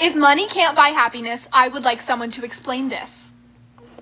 If money can't buy happiness, I would like someone to explain this.